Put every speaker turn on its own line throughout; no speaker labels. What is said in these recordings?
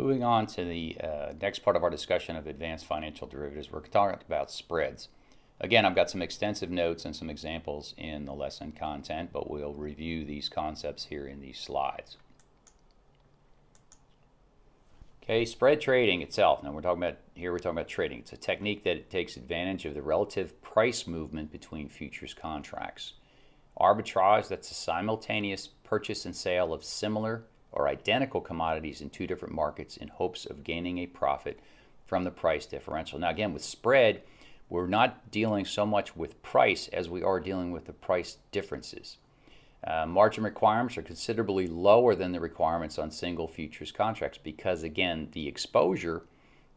Moving on to the uh, next part of our discussion of advanced financial derivatives, we're talking about spreads. Again, I've got some extensive notes and some examples in the lesson content, but we'll review these concepts here in these slides. Okay, spread trading itself. Now we're talking about here we're talking about trading. It's a technique that takes advantage of the relative price movement between futures contracts. Arbitrage, that's a simultaneous purchase and sale of similar or identical commodities in two different markets in hopes of gaining a profit from the price differential. Now again, with spread, we're not dealing so much with price as we are dealing with the price differences. Uh, margin requirements are considerably lower than the requirements on single futures contracts because again the exposure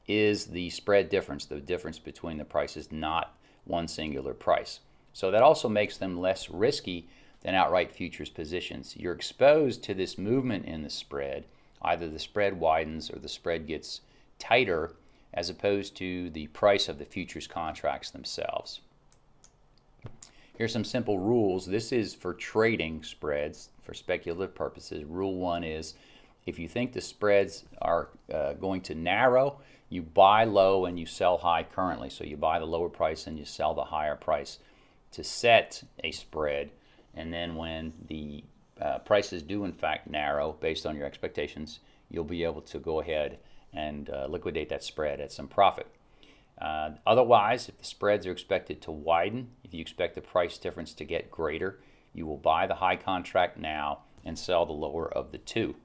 is the spread difference, the difference between the prices, not one singular price. So that also makes them less risky than outright futures positions. You're exposed to this movement in the spread. Either the spread widens or the spread gets tighter as opposed to the price of the futures contracts themselves. Here's some simple rules. This is for trading spreads for speculative purposes. Rule one is if you think the spreads are uh, going to narrow, you buy low and you sell high currently. So you buy the lower price and you sell the higher price to set a spread and then when the uh, prices do in fact narrow based on your expectations, you'll be able to go ahead and uh, liquidate that spread at some profit. Uh, otherwise, if the spreads are expected to widen, if you expect the price difference to get greater, you will buy the high contract now and sell the lower of the two.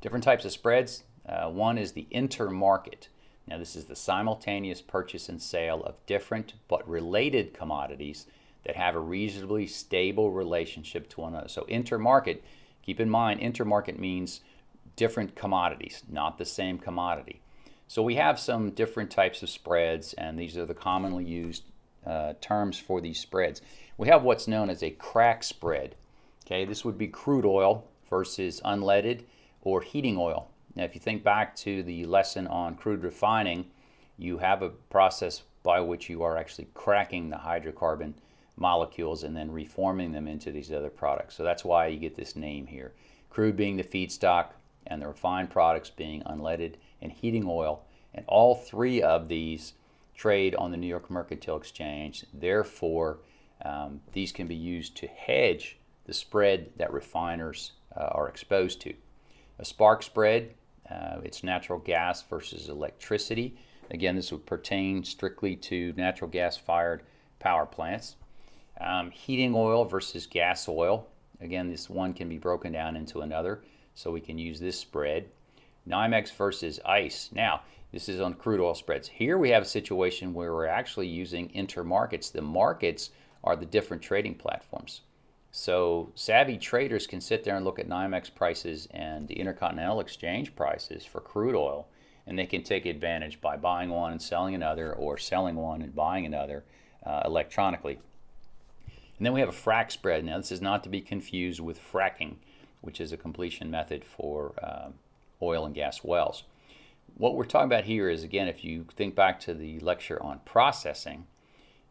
Different types of spreads. Uh, one is the intermarket. Now this is the simultaneous purchase and sale of different but related commodities that have a reasonably stable relationship to one another. So intermarket, keep in mind, intermarket means different commodities, not the same commodity. So we have some different types of spreads, and these are the commonly used uh, terms for these spreads. We have what's known as a crack spread. Okay, this would be crude oil versus unleaded or heating oil. Now, if you think back to the lesson on crude refining, you have a process by which you are actually cracking the hydrocarbon molecules and then reforming them into these other products. So that's why you get this name here. Crude being the feedstock and the refined products being unleaded and heating oil. And all three of these trade on the New York Mercantile Exchange. Therefore, um, these can be used to hedge the spread that refiners uh, are exposed to. A spark spread, uh, it's natural gas versus electricity. Again, this would pertain strictly to natural gas fired power plants. Um, heating oil versus gas oil. Again, this one can be broken down into another, so we can use this spread. NYMEX versus ICE. Now, this is on crude oil spreads. Here we have a situation where we're actually using intermarkets. The markets are the different trading platforms. So savvy traders can sit there and look at NYMEX prices and the Intercontinental Exchange prices for crude oil, and they can take advantage by buying one and selling another, or selling one and buying another uh, electronically. And then we have a frac spread. Now this is not to be confused with fracking, which is a completion method for uh, oil and gas wells. What we're talking about here is, again, if you think back to the lecture on processing,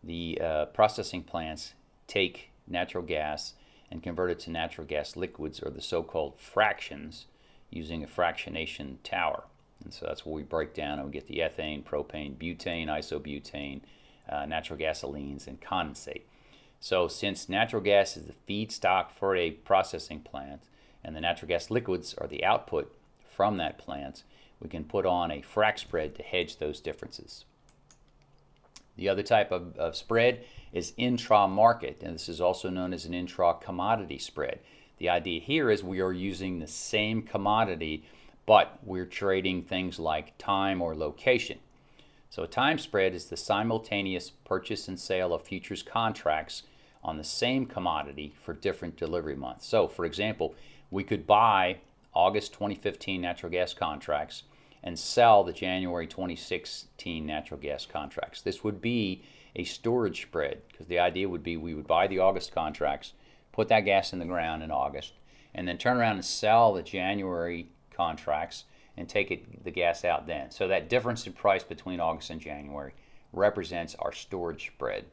the uh, processing plants take natural gas and convert it to natural gas liquids, or the so-called fractions, using a fractionation tower. And so that's where we break down and we get the ethane, propane, butane, isobutane, uh, natural gasolines, and condensate. So since natural gas is the feedstock for a processing plant and the natural gas liquids are the output from that plant, we can put on a frac spread to hedge those differences. The other type of, of spread is intra-market, and this is also known as an intra-commodity spread. The idea here is we are using the same commodity, but we're trading things like time or location. So a time spread is the simultaneous purchase and sale of futures contracts on the same commodity for different delivery months. So, for example, we could buy August 2015 natural gas contracts and sell the January 2016 natural gas contracts. This would be a storage spread because the idea would be we would buy the August contracts, put that gas in the ground in August, and then turn around and sell the January contracts and take it, the gas out then. So that difference in price between August and January represents our storage spread.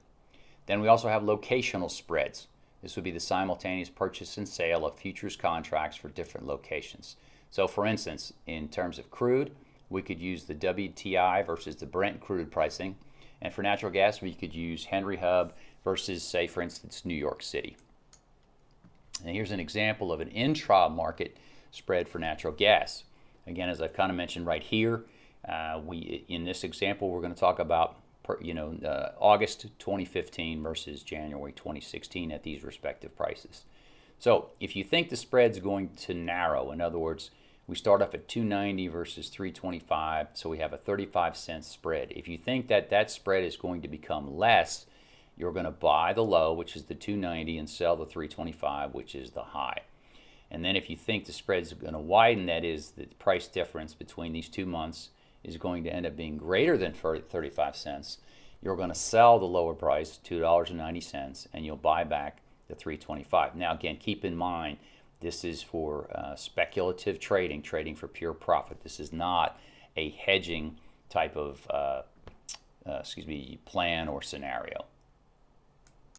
Then we also have locational spreads. This would be the simultaneous purchase and sale of futures contracts for different locations. So for instance, in terms of crude, we could use the WTI versus the Brent crude pricing. And for natural gas, we could use Henry Hub versus, say, for instance, New York City. And here's an example of an intra-market spread for natural gas. Again, as I've kind of mentioned right here, uh, we in this example, we're going to talk about you know uh, August 2015 versus January 2016 at these respective prices. So if you think the spread's going to narrow, in other words, we start off at 290 versus 325, so we have a 35 cent spread. If you think that that spread is going to become less, you're going to buy the low, which is the 290, and sell the 325, which is the high. And then if you think the spread is going to widen, that is the price difference between these two months is going to end up being greater than 35 cents, you're going to sell the lower price, $2.90, and you'll buy back the 325. Now again, keep in mind, this is for uh, speculative trading, trading for pure profit. This is not a hedging type of, uh, uh, excuse me, plan or scenario.